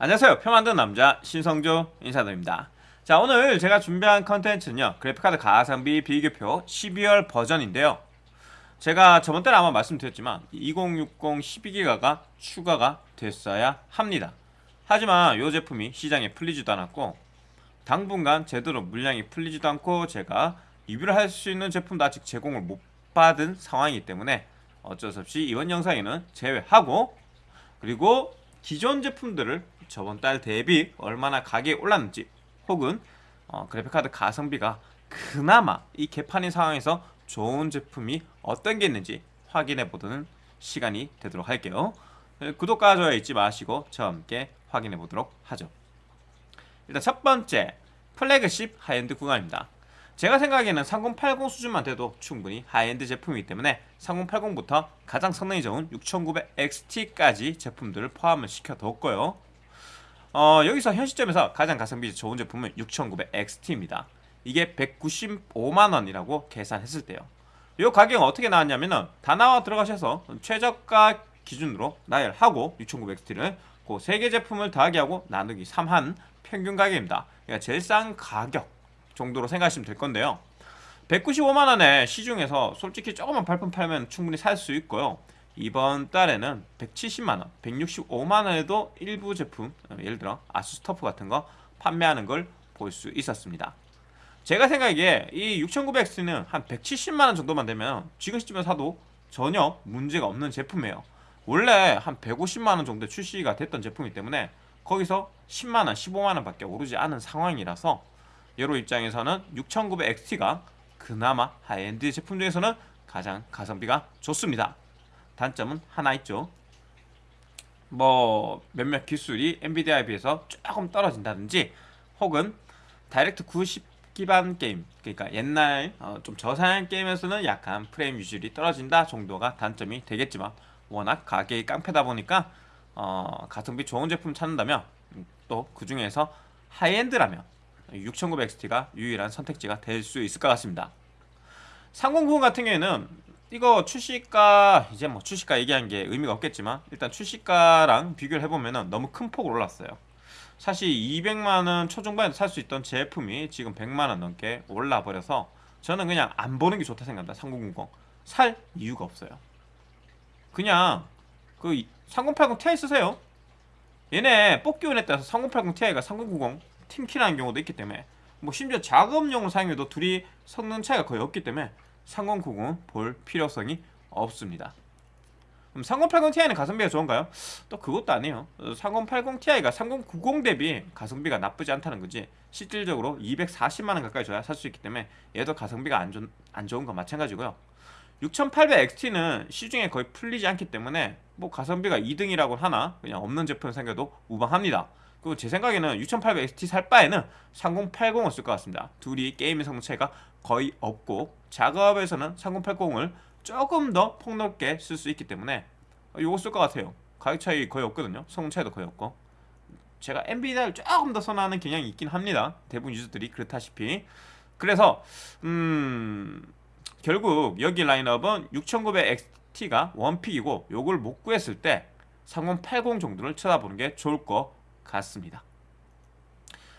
안녕하세요. 표 만드는 남자 신성조 인사드립니다. 자 오늘 제가 준비한 컨텐츠는요. 그래픽카드 가성비 비교표 12월 버전인데요. 제가 저번 때는 아마 말씀드렸지만 2060 12기가가 추가가 됐어야 합니다. 하지만 이 제품이 시장에 풀리지도 않았고 당분간 제대로 물량이 풀리지도 않고 제가 리뷰를 할 수 있는 제품도 아직 제공을 못 받은 상황이기 때문에 어쩔 수 없이 이번 영상에는 제외하고 그리고 기존 제품들을 저번 달 대비 얼마나 가격이 올랐는지 혹은 어, 그래픽카드 가성비가 그나마 이 개판인 상황에서 좋은 제품이 어떤 게 있는지 확인해 보는 시간이 되도록 할게요. 네, 구독과 좋아요 잊지 마시고 저와 함께 확인해 보도록 하죠. 일단 첫 번째 flagship high-end 구간입니다 제가 생각에는 3080 수준만 돼도 충분히 하이엔드 제품이기 때문에 3080부터 가장 성능이 좋은 6900XT까지 제품들을 포함을 시켜뒀고요 어, 여기서 현 시점에서 가장 가성비 좋은 제품은 6900XT입니다. 이게 195만원이라고 계산했을 때요. 이 가격은 어떻게 나왔냐면은 다나와 들어가셔서 최저가 기준으로 나열하고 6900XT를 그 3개 제품을 더하기 하고 나누기 3한 평균 가격입니다. 그러니까 제일 싼 가격 정도로 생각하시면 될 건데요. 195만원에 시중에서 솔직히 조금만 발품 팔면 충분히 살 수 있고요. 이번 달에는 170만원, 165만원에도 일부 제품, 예를 들어 아수스 터프 같은 거 판매하는 걸 볼 수 있었습니다. 제가 생각에 이 6900X는 한 170만원 정도만 되면 지금 시점에 사도 전혀 문제가 없는 제품이에요. 원래 한 150만원 정도 출시가 됐던 제품이기 때문에 거기서 10만원, 15만원 밖에 오르지 않은 상황이라서 여러 입장에서는 6900XT가 그나마 하이엔드 제품 중에서는 가장 가성비가 좋습니다. 단점은 하나 있죠. 뭐 몇몇 기술이 엔비디아에 비해서 조금 떨어진다든지 혹은 DirectX 9 기반 게임 그러니까 옛날 어, 좀 저사양 게임에서는 약간 프레임 유지율이 떨어진다 정도가 단점이 되겠지만 워낙 가격이 깡패다 보니까 어, 가성비 좋은 제품 찾는다면 또 그 중에서 하이엔드라면 6900XT가 유일한 선택지가 될 수 있을 것 같습니다. 3090 같은 경우에는 이거 출시가 이제 뭐 출시가 얘기한 게 의미가 없겠지만 일단 출시가랑 비교를 해보면 너무 큰 폭으로 올랐어요. 사실 200만원 초중반에 살 수 있던 제품이 지금 100만원 넘게 올라버려서 저는 그냥 안 보는 게 좋다 생각합니다 3090 살 이유가 없어요. 그냥 그 3080 Ti 쓰세요. 얘네 뽑기 원에 따라서 3080 Ti가 3090 팀키라는 경우도 있기 때문에 뭐 심지어 작업용으로 사용해도 둘이 성능 차이가 거의 없기 때문에 3090은 볼 필요성이 없습니다. 그럼 3080 Ti는 가성비가 좋은가요? 또 그것도 아니에요. 3080 Ti가 3090 대비 가성비가 나쁘지 않다는 거지. 실질적으로 240만원 가까이 줘야 살 수 있기 때문에 얘도 가성비가 안, 좋, 안 좋은 건 마찬가지고요. 6800XT는 시중에 거의 풀리지 않기 때문에 뭐 가성비가 2등이라고 하나 그냥 없는 제품 생겨도 무방합니다. 그리고 제 생각에는 6800XT 살 바에는 3080을 쓸 것 같습니다. 둘이 게임의 성능 차이가 거의 없고 작업에서는 3080을 조금 더 폭넓게 쓸 수 있기 때문에 이거 쓸 것 같아요. 가격 차이 거의 없거든요. 성능 차이도 거의 없고 제가 엔비디아를 조금 더 선호하는 경향이 있긴 합니다. 대부분 유저들이 그렇다시피 그래서 음 결국 여기 라인업은 6900XT가 one pick이고 요걸 못 구했을 때 3080 정도를 쳐다보는 게 좋을 것 같습니다.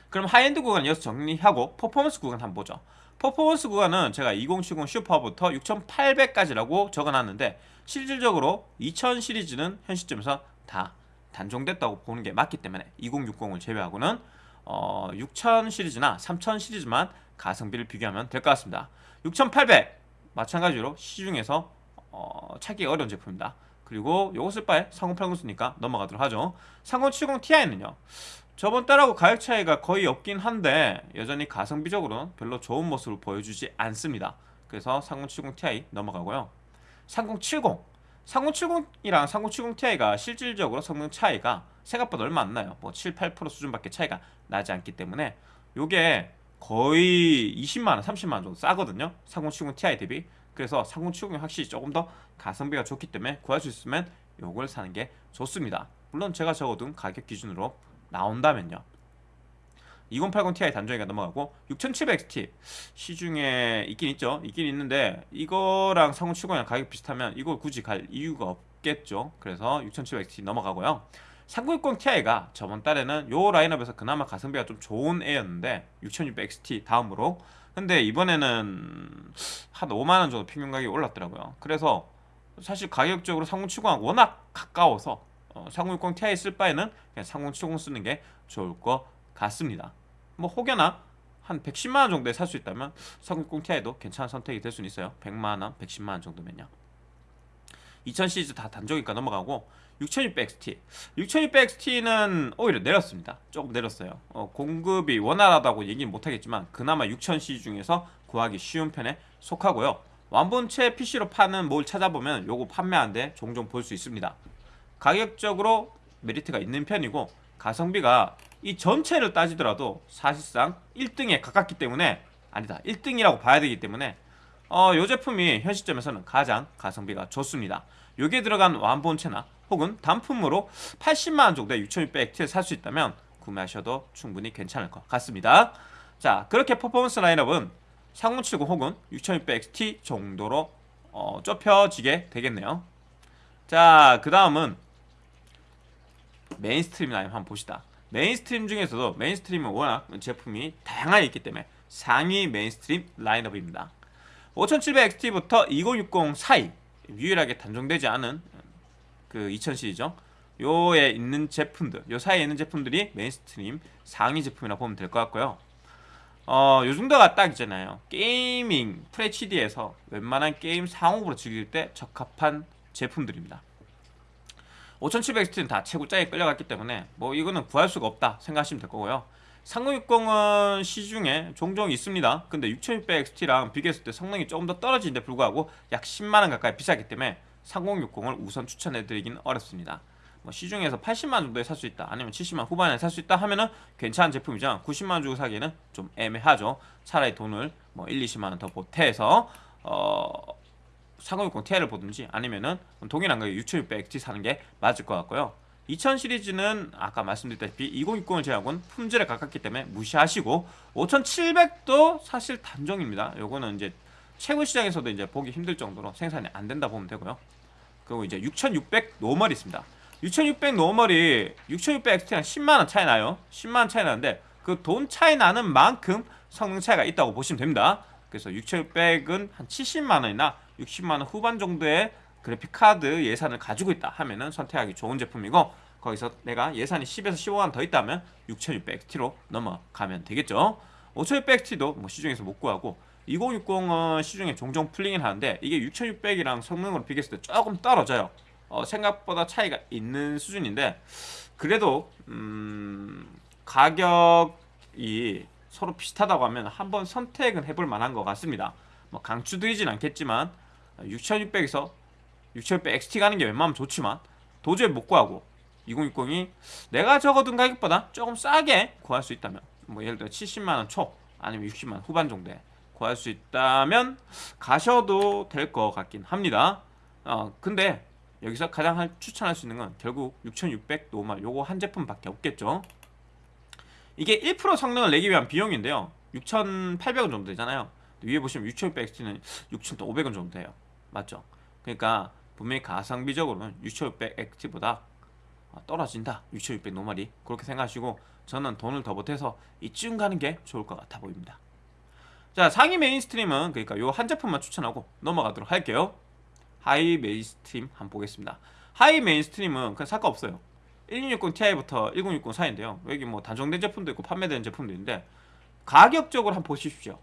그럼 하이엔드 구간 이어서 정리하고 퍼포먼스 구간 한번 보죠. 퍼포먼스 구간은 제가 2070 슈퍼부터 6800까지라고 적어놨는데 실질적으로 2000 시리즈는 현 시점에서 다 단종됐다고 보는 게 맞기 때문에 2060을 제외하고는 어, 6000 시리즈나 3000 시리즈만 가성비를 비교하면 될 것 같습니다 6800 마찬가지로 시중에서 어, 찾기 어려운 제품입니다 그리고 요거 쓸 바에 3080 쓰니까 넘어가도록 하죠 3070 Ti는요 저번 달하고 가격 차이가 거의 없긴 한데 여전히 가성비적으로는 별로 좋은 모습을 보여주지 않습니다. 그래서 3070 Ti 넘어가고요. 3070 3070이랑 3070 Ti가 실질적으로 성능 차이가 생각보다 얼마 안 나요. 뭐 7, 8% 수준밖에 차이가 나지 않기 때문에 요게 거의 20만원, 30만원 정도 싸거든요. 3070 Ti 대비. 그래서 3070이 확실히 조금 더 가성비가 좋기 때문에 구할 수 있으면 요걸 사는 게 좋습니다. 물론 제가 적어둔 가격 기준으로 나온다면요. 2080 Ti 단종이가 넘어가고 6700XT 시중에 있긴 있죠. 있긴 있는데 이거랑 3070이랑 가격 비슷하면 이걸 굳이 갈 이유가 없겠죠. 그래서 6700XT 넘어가고요 3060 Ti가 저번 달에는 요 라인업에서 그나마 가성비가 좀 좋은 애였는데 6600XT 다음으로. 근데 이번에는 한 5만원 정도 평균 가격이 올랐더라고요. 그래서 사실 가격적으로 3070하고 워낙 가까워서 어, 3060 Ti 쓸 바에는 그냥 3070 쓰는 게 좋을 것 같습니다. 뭐 혹여나 한 110만원 정도에 살 수 있다면 3060 Ti도 괜찮은 선택이 될 수는 있어요. 100만원, 110만원 정도면요. 2000 시리즈 다 단종이니까 넘어가고 6600XT 6600XT는 오히려 내렸습니다. 조금 내렸어요. 어, 공급이 원활하다고 얘기는 못하겠지만 그나마 6000 시리즈 중에서 구하기 쉬운 편에 속하고요. 완본체 PC로 파는 뭘 찾아보면 요거 판매하는데 종종 볼 수 있습니다. 가격적으로 메리트가 있는 편이고 가성비가 이 전체를 따지더라도 사실상 1등에 가깝기 때문에 아니다. 1등이라고 봐야 되기 때문에 어, 이 제품이 현 시점에서는 가장 가성비가 좋습니다. 여기에 들어간 완본체나 혹은 단품으로 80만원 정도의 6600XT를 살 수 있다면 구매하셔도 충분히 괜찮을 것 같습니다. 자 그렇게 퍼포먼스 라인업은 3070 혹은 6600XT 정도로 어, 좁혀지게 되겠네요. 자 그 다음은 mainstream 라인 한번 봅시다. mainstream 중에서도 mainstream은 워낙 제품이 다양하게 있기 때문에 상위 mainstream 라인업입니다 5700XT부터 2060 사이 유일하게 단종되지 않은 그 2000 시리즈죠. 요에 있는 제품들 요 사이에 있는 제품들이 mainstream 상위 제품이라 보면 될 것 같고요. 어, 요 정도가 딱 있잖아요. gaming FHD에서 웬만한 게임 상옵으로 즐길 때 적합한 제품들입니다. 5700XT는 다 최고짜에 끌려갔기 때문에 뭐 이거는 구할 수가 없다 생각하시면 될 거고요 3060은 시중에 종종 있습니다. 근데 6600XT랑 비교했을 때 성능이 조금 더 떨어지는데 불구하고 약 10만원 가까이 비싸기 때문에 3060을 우선 추천해드리긴 어렵습니다. 뭐 시중에서 80만원 정도에 살 수 있다 아니면 70만원 후반에 살 수 있다 하면은 괜찮은 제품이죠. 90만원 주고 사기에는 좀 애매하죠. 차라리 돈을 뭐 1, 20만원 더 보태서 어 3060 Ti를 보든지 아니면은 동일한 가격 6600XT 사는 게 맞을 것 같고요 2000 시리즈는 아까 말씀드렸다시피 2060을 제외하고는 품절에 가깝기 때문에 무시하시고 5700도 사실 단종입니다. 요거는 이제 채굴 시장에서도 이제 보기 힘들 정도로 생산이 안 된다 보면 되고요. 그리고 이제 6600 normal이 있습니다. 6600 normal이 6600XT랑 10만원 차이 나요. 10만원 차이 나는데 그 돈 차이 나는 만큼 성능 차이가 있다고 보시면 됩니다. 그래서 6600은 한 70만원이나 60만원 후반 정도의 그래픽카드 예산을 가지고 있다 하면은 선택하기 좋은 제품이고 거기서 내가 예산이 10에서 15만원 더 있다면 6600XT로 넘어가면 되겠죠. 5600XT도 뭐 시중에서 못 구하고 2060은 시중에 종종 풀리긴 하는데 이게 6600이랑 성능으로 비교했을 때 조금 떨어져요. 어, 생각보다 차이가 있는 수준인데 그래도 음, 가격이 서로 비슷하다고 하면 한번 선택은 해볼 만한 것 같습니다. 뭐 강추드리진 않겠지만 6600에서 6600 XT 가는 게 웬만하면 좋지만 도저히 못 구하고 2060이 내가 적어둔 가격보다 조금 싸게 구할 수 있다면 뭐 예를 들어 70만원 초 아니면 60만원 후반 정도에 구할 수 있다면 가셔도 될 것 같긴 합니다. 어 근데 여기서 가장 추천할 수 있는 건 결국 6600 normal 요거 한 제품밖에 없겠죠. 이게 1% 성능을 내기 위한 비용인데요. 6,800원 정도 되잖아요. 위에 보시면 6600XT는 6,500원 정도 돼요. 맞죠? 그러니까 분명히 가성비적으로는 6600XT보다 떨어진다. 6600 normal이 그렇게 생각하시고 저는 돈을 더 보태서 이쯤 가는 게 좋을 것 같아 보입니다. 자 상위 mainstream은 그러니까 요 한 제품만 추천하고 넘어가도록 할게요. high mainstream 한번 보겠습니다. high mainstream은 그냥 살거 없어요. 1660 Ti부터 1060 사이인데요. 여기 뭐 단종된 제품도 있고 판매되는 제품도 있는데 가격적으로 한번 보십시오.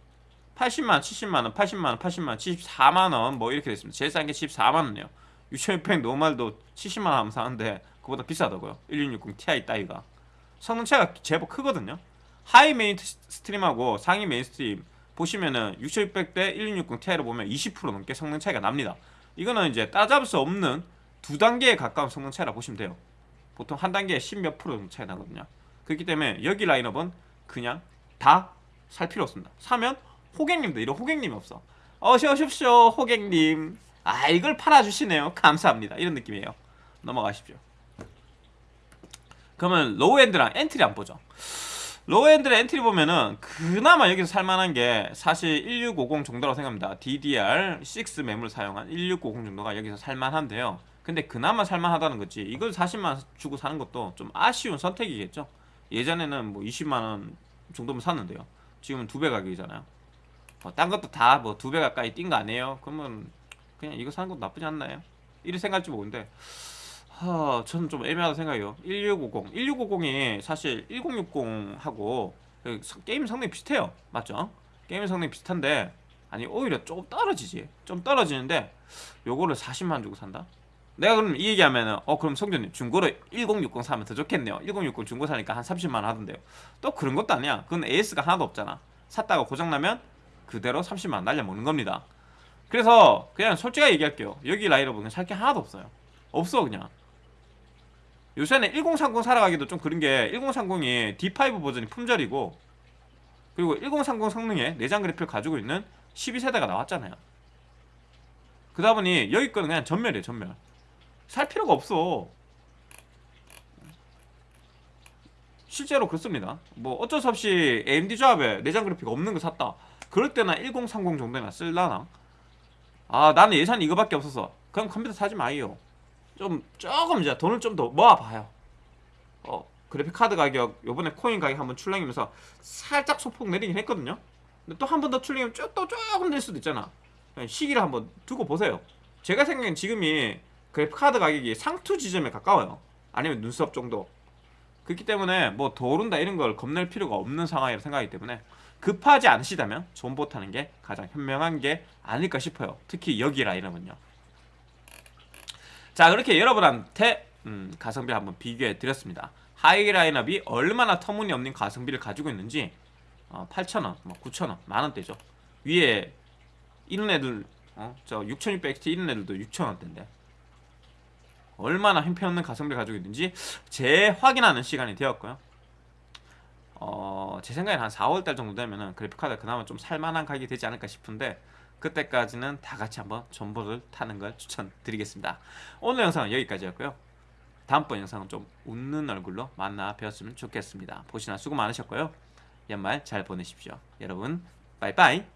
80만원, 70만원, 80만원, 80만원, 74만원 뭐 이렇게 됐습니다. 제일 싼게 74만원이에요 6600 normal도 70만원 하면 사는데 그보다 비싸다고요? 1660 Ti 따위가. 성능 차이가 제법 크거든요. high mainstream하고 상위 mainstream 보시면은 6600 대 1660 Ti로 보면 20% 넘게 성능 차이가 납니다. 이거는 이제 따라잡을 수 없는 두 단계에 가까운 성능 차이라 보시면 돼요. 보통 한 단계에 10몇 프로 정도 차이 나거든요. 그렇기 때문에 여기 라인업은 그냥 다 살 필요 없습니다. 사면 호객님도 이런 호객님이 없어. 어서 오십시오 호객님 아 이걸 팔아주시네요. 감사합니다. 이런 느낌이에요. 넘어가십시오. 그러면 low-end랑 entry 한번 보죠. low-end랑 entry 보면은 그나마 여기서 살만한 게 사실 1650 정도라고 생각합니다. DDR6 메모리를 사용한 1650 정도가 여기서 살만한데요. 근데 그나마 살만하다는 거지. 이걸 40만 원 주고 사는 것도 좀 아쉬운 선택이겠죠? 예전에는 뭐 20만 원 정도면 샀는데요. 지금은 두 배 가격이잖아요. 뭐딴 것도 다 뭐 두 배 가까이 뛴 거 아니에요? 그러면 그냥 이거 사는 것도 나쁘지 않나요? 이렇게 생각할지 모르는데. 하, 저는 좀 애매하다 생각해요. 1650 1650이 사실 1060하고 그 게임 성능이 비슷해요. 맞죠? 게임 성능이 비슷한데 아니 오히려 조금 떨어지지. 좀 떨어지는데 요거를 40만 주고 산다? 내가 그럼 이 얘기하면은 어 그럼 성준님 중고로 1060 사면 더 좋겠네요. 1060 중고 사니까 한 30만원 하던데요. 또 그런 것도 아니야. 그건 AS가 하나도 없잖아. 샀다가 고장나면 그대로 30만원 날려먹는 겁니다 그래서 그냥 솔직하게 얘기할게요. 여기 라인업은 살게 하나도 없어요. 없어 그냥. 요새는 1030 살아가기도 좀 그런 게 1030이 D5 버전이 품절이고 그리고 1030 성능의 내장 그래픽을 가지고 있는 12세대가 나왔잖아요. 그러다 보니 여기 거는 그냥 전멸이에요 전멸. 살 필요가 없어. 실제로 그렇습니다. 뭐 어쩔 수 없이 AMD 조합에 내장 그래픽 없는 거 샀다. 그럴 때나 1030 정도나 쓸라나 아 나는 예산이 이거밖에 없어서 그럼 컴퓨터 사지 마요. 좀 조금 이제 돈을 좀 더 모아봐요. 어 그래픽 카드 가격 요번에 코인 가격 한번 출렁이면서 살짝 소폭 내리긴 했거든요. 근데 또 한 번 더 출렁이면 쭉, 또 조금 낼 수도 있잖아. 시기를 한번 두고 보세요. 제가 생각엔 지금이 그래픽 카드 가격이 상투 지점에 가까워요. 아니면 눈썹 정도 그렇기 때문에 뭐 더 오른다 이런 걸 겁낼 필요가 없는 상황이라 생각하기 때문에 급하지 않으시다면 존버 타는 게 가장 현명한 게 아닐까 싶어요. 특히 여기 라인업은요. 자 그렇게 여러분한테 음, 가성비 한번 비교해 드렸습니다. 하이 라인업이 얼마나 터무니없는 가성비를 가지고 있는지 어, 8,000원, 뭐 9,000원, 만원대죠. 위에 이런 애들 어, 저 6600XT 이런 애들도 6,000원대인데 얼마나 형편없는 가성비를 가지고 있는지 재확인하는 시간이 되었고요. 어, 제 생각엔 한 4월달 정도 되면은 그래픽카드 그나마 좀 살만한 가격이 되지 않을까 싶은데 그때까지는 다 같이 한번 전보를 타는 걸 추천드리겠습니다. 오늘 영상은 여기까지였고요. 다음번 영상은 좀 웃는 얼굴로 만나 뵈었으면 좋겠습니다. 보시나 수고 많으셨고요. 연말 잘 보내십시오. 여러분 빠이빠이